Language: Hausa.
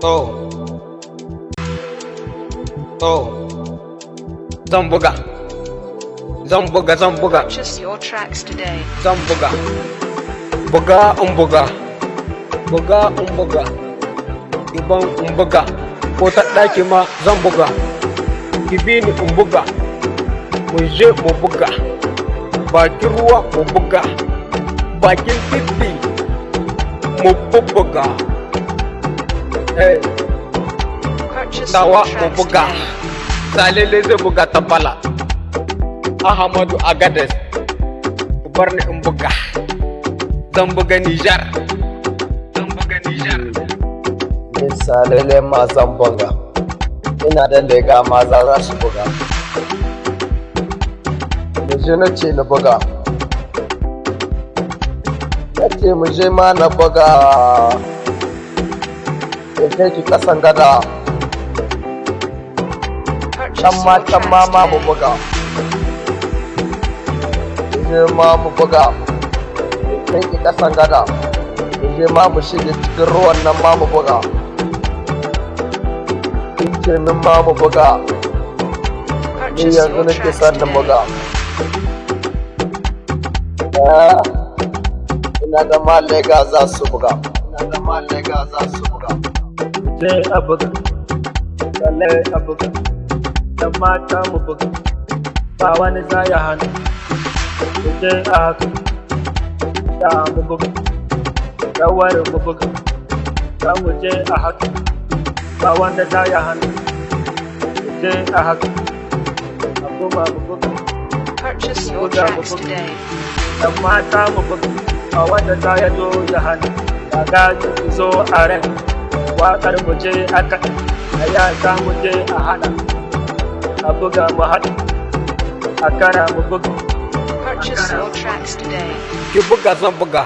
To. To. Zan buga. Zan buga, zan buga, Purchase your tracks today. zan buga. Buga in buga. Buga in buga. Iban in buga. Ko ta ɗaki ma zan buga. Ki bi ni in buga. Mu je mu buga. Bakin ruwa mu buga. Bakin titi mu bubbuga. Your mu buga. Salele zai buga ta bala. Ahmadu Agades. Bar ni in buga. Zan buga Nijar. Zan buga Nijar. misalele ma zan buga ina da lega maza za su buga muje na ce na buga na ce muje ma na buga kai kasan gada. Can ma can ma ma mu buga. Muje ma mu buga. Kai ki kasan gada. Muje ma mu shige cikin ruwan nan ma mu buga. Ce min ma mu buga. Ni yanzu nake son na buga. Ina da malega za su buga. Ina da malega za su buga. Je a buga tsalle a buga dan mata mu buga. Ba wani za ya hannu mu je a haka da mu buga. Rawar mu buga za mu je a haka. Ba wanda za ya hannu mu je a haka. A kuma mu buga Purchase your Buga, tracks today. dan mata mu buga ba wanda za ya zo ya hannu ku zo a rai. Waƙar mu je a kaɗa a yasa mu je a haɗa a buga mu haɗa a kara mu buga Purchase your tracks today. Ki buga zan buga.